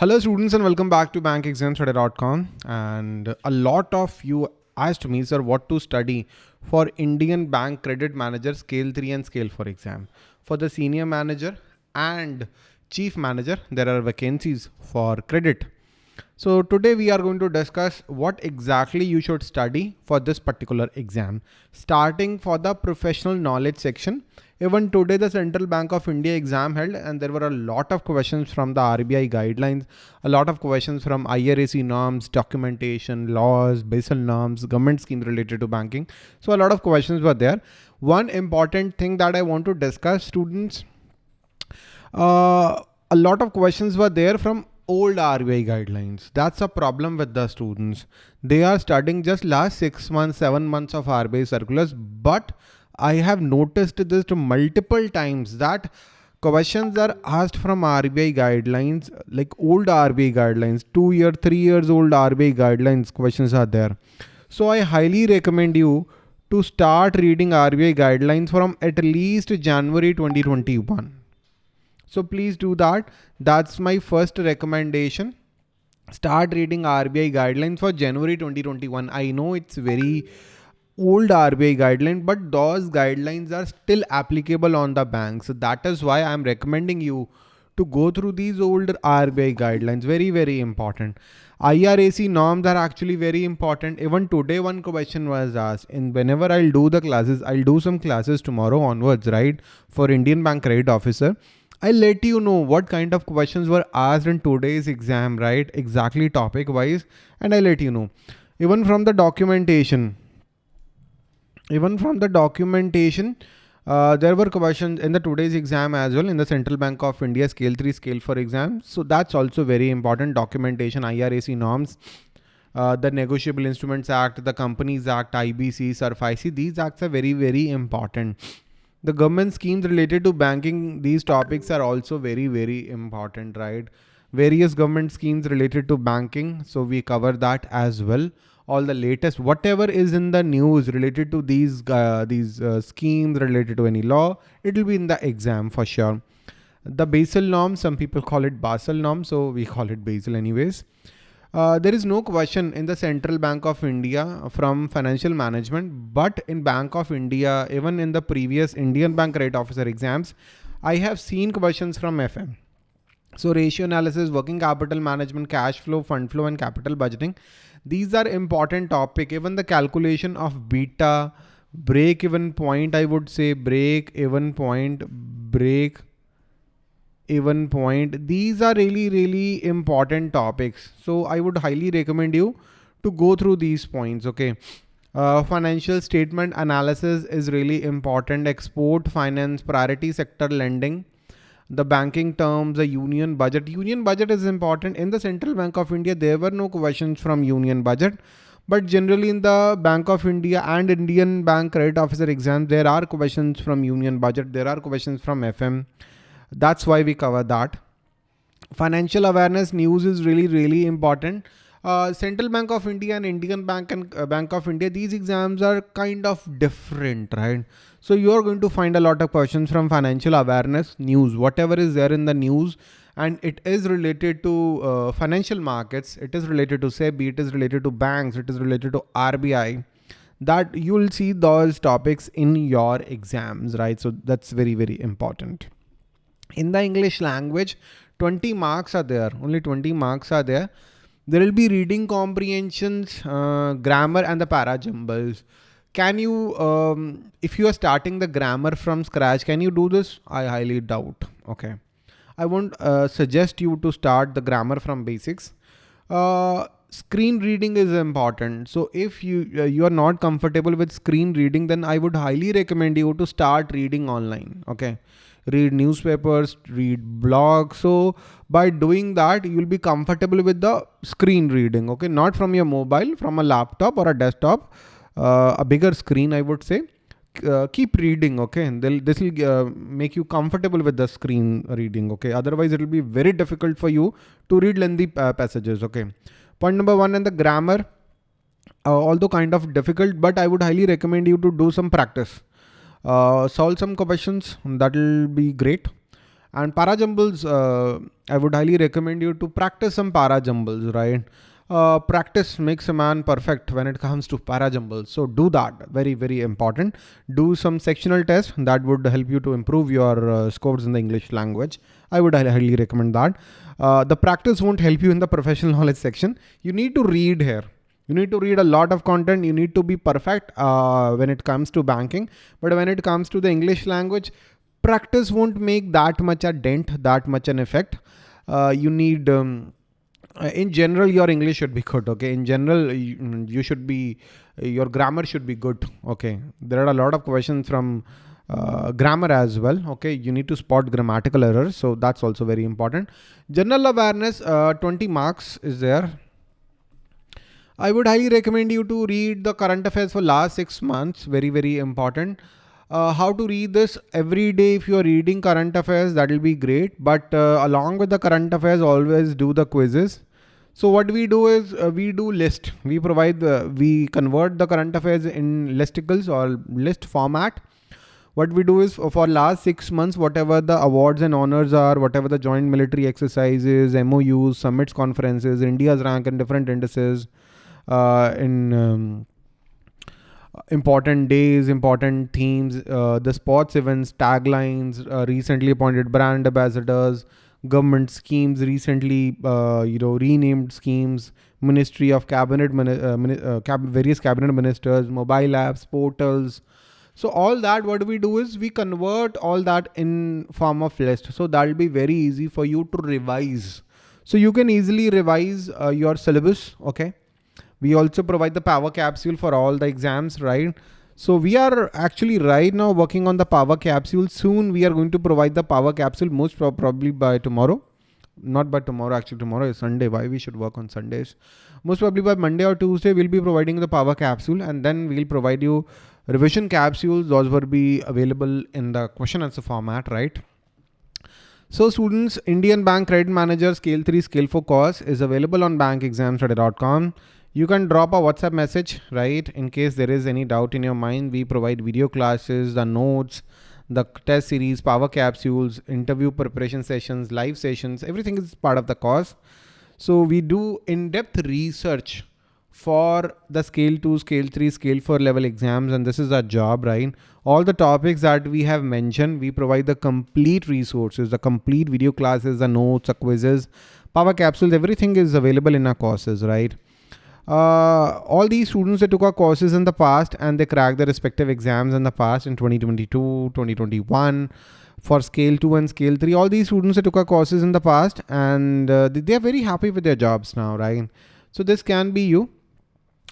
Hello students and welcome back to bankexamstudy.com and a lot of you asked me sir what to study for Indian Bank Credit Manager Scale 3 and Scale 4 exam. For the Senior Manager and Chief Manager there are vacancies for credit. So today we are going to discuss what exactly you should study for this particular exam. Starting for the professional knowledge section even today, the Central Bank of India exam held and there were a lot of questions from the RBI guidelines, a lot of questions from IRAC norms, documentation, laws, Basel norms, government scheme related to banking. So a lot of questions were there. One important thing that I want to discuss students, uh, a lot of questions were there from old RBI guidelines. That's a problem with the students. They are studying just last six months, seven months of RBI circulars, but I have noticed this multiple times that questions are asked from RBI guidelines, like old RBI guidelines, two year, three years old RBI guidelines questions are there. So I highly recommend you to start reading RBI guidelines from at least January 2021. So please do that. That's my first recommendation. Start reading RBI guidelines for January 2021. I know it's very old RBI guideline, but those guidelines are still applicable on the bank. So that is why I'm recommending you to go through these older RBI guidelines. Very, very important. IRAC norms are actually very important. Even today, one question was asked and whenever I'll do the classes, I'll do some classes tomorrow onwards, right? For Indian Bank Credit Officer. I'll let you know what kind of questions were asked in today's exam, right? Exactly topic wise. And I'll let you know. Even from the documentation, even from the documentation, uh, there were questions in the today's exam as well in the Central Bank of India Scale 3, Scale 4 exam. So that's also very important documentation, IRAC norms, uh, the Negotiable Instruments Act, the Companies Act, IBC, SARFAESI, these acts are very, very important. The government schemes related to banking, these topics are also very, very important, right? Various government schemes related to banking. So we cover that as well all the latest, whatever is in the news related to these, uh, these uh, schemes related to any law, it will be in the exam for sure. The Basel norm, some people call it Basel norm, so we call it Basel anyways. Uh, there is no question in the Central Bank of India from financial management, but in Bank of India, even in the previous Indian Bank Rate Officer exams, I have seen questions from FM. So ratio analysis, working capital management, cash flow, fund flow, and capital budgeting. These are important topic. Even the calculation of beta, break even point, I would say break even point, break even point. These are really, really important topics. So I would highly recommend you to go through these points. Okay. Uh, financial statement analysis is really important. Export finance, priority sector lending the banking terms, the union budget. Union budget is important. In the Central Bank of India, there were no questions from union budget. But generally in the Bank of India and Indian Bank Credit Officer exam, there are questions from union budget. There are questions from FM. That's why we cover that. Financial awareness news is really, really important. Uh, Central Bank of India and Indian Bank and uh, Bank of India, these exams are kind of different, right? So you are going to find a lot of questions from financial awareness news, whatever is there in the news and it is related to uh, financial markets. It is related to SEBI, it is related to banks, it is related to RBI that you will see those topics in your exams, right? So that's very, very important. In the English language, 20 marks are there, only 20 marks are there. There will be reading comprehensions, uh, grammar and the para jumbles can you, um, if you are starting the grammar from scratch, can you do this? I highly doubt. Okay. I won't uh, suggest you to start the grammar from basics. Uh, screen reading is important. So if you, uh, you are not comfortable with screen reading, then I would highly recommend you to start reading online. Okay. Read newspapers, read blogs. So by doing that, you'll be comfortable with the screen reading. Okay. Not from your mobile, from a laptop or a desktop uh, a bigger screen, I would say. Uh, keep reading okay They'll, this will uh, make you comfortable with the screen reading okay otherwise it will be very difficult for you to read lengthy uh, passages okay point number one and the grammar uh, although kind of difficult but i would highly recommend you to do some practice uh, solve some questions that will be great And para jumbles, uh, I would highly recommend you to practice some para jumbles, right? Uh, practice makes a man perfect when it comes to para jumbles. So do that. Very, very important. Do some sectional tests that would help you to improve your uh, scores in the English language. I would highly recommend that. Uh, the practice won't help you in the professional knowledge section. You need to read here. You need to read a lot of content. You need to be perfect uh, when it comes to banking. But when it comes to the English language, practice won't make that much a dent, that much an effect. Uh, you need, um, uh, in general, your English should be good. Okay. In general, you, you, should be, your grammar should be good. Okay. There are a lot of questions from uh, grammar as well. Okay. You need to spot grammatical errors. So that's also very important. General awareness, uh, 20 marks is there. I would highly recommend you to read the current affairs for last six months. Very, very important. Uh, how to read this every day. If you're reading current affairs that will be great. But uh, along with the current affairs always do the quizzes. So what we do is uh, we do list. We provide the we convert the current affairs in listicles or list format. What we do is for last six months whatever the awards and honors are whatever the joint military exercises MOUs summits conferences India's rank in different indices uh, in um, important days, important themes, uh, the sports events, taglines, uh, recently appointed brand ambassadors, government schemes, recently uh, you know renamed schemes, Ministry of Cabinet, uh, uh, cab various cabinet ministers, mobile apps, portals. So all that, what we do is we convert all that in form of list. So that'll be very easy for you to revise. So you can easily revise uh, your syllabus. Okay we also provide the power capsule for all the exams, right? So we are actually right now working on the power capsule. Soon we are going to provide the power capsule most probably by tomorrow. Not by tomorrow, actually tomorrow is Sunday. Why we should work on Sundays? Most probably by Monday or Tuesday, we'll be providing the power capsule and then we'll provide you revision capsules. Those will be available in the question answer format, right? So students, Indian Bank Credit Manager Scale 3 Scale 4 course is available on bankexamstudy.com. You can drop a WhatsApp message, right? In case there is any doubt in your mind, we provide video classes, the notes, the test series, power capsules, interview preparation sessions, live sessions, everything is part of the course. So we do in-depth research for the scale 2, scale 3, scale 4 level exams and this is our job, right? All the topics that we have mentioned, we provide the complete resources, the complete video classes, the notes, the quizzes, power capsules, everything is available in our courses, right? Uh, all these students that took our courses in the past and they cracked their respective exams in the past in 2022, 2021 for scale 2 and scale 3 all these students that took our courses in the past and uh, they are very happy with their jobs now right? So this can be you.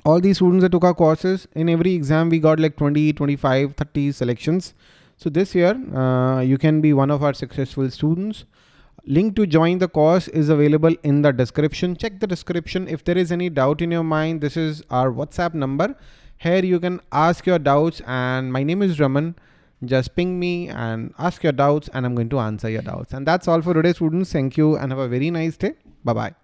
All these students that took our courses in every exam we got like 20 25 30 selections. So this year uh, you can be one of our successful students Link to join the course is available in the description. Check the description. If there is any doubt in your mind, this is our WhatsApp number. Here you can ask your doubts and my name is Raman. Just ping me and ask your doubts and I'm going to answer your doubts. And that's all for today students. Thank you and have a very nice day. Bye-bye.